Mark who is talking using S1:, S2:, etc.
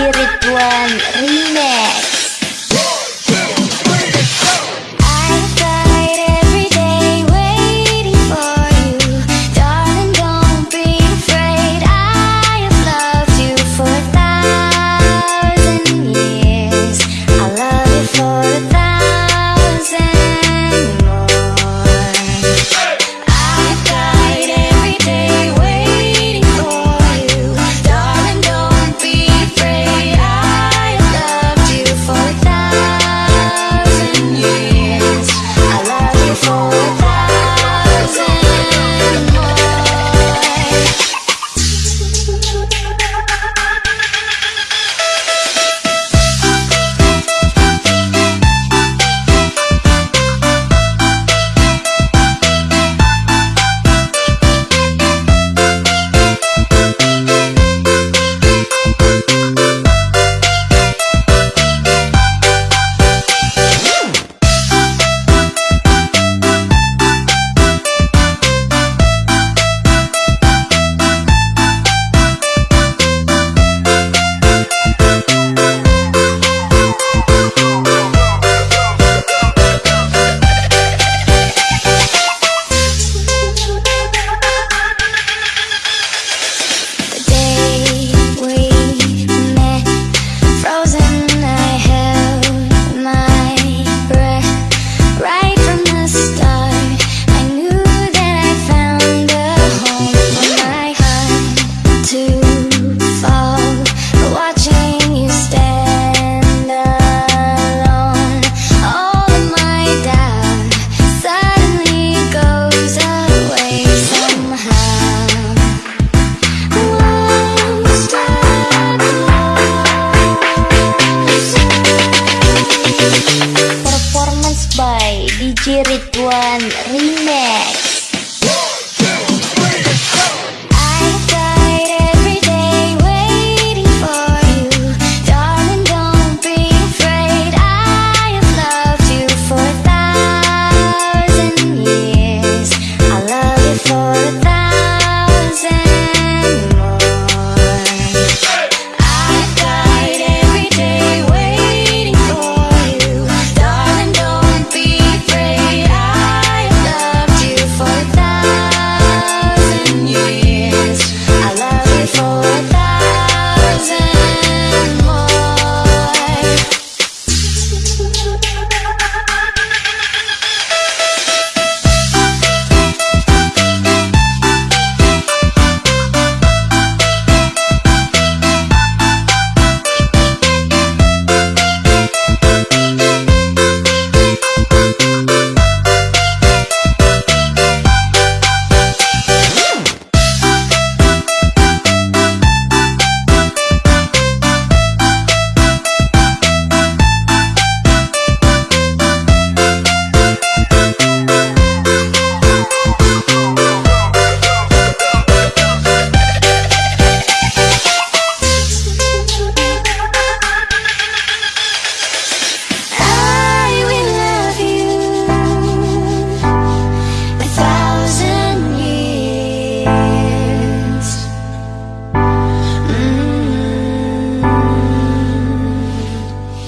S1: quiere DJ Ridwan Remix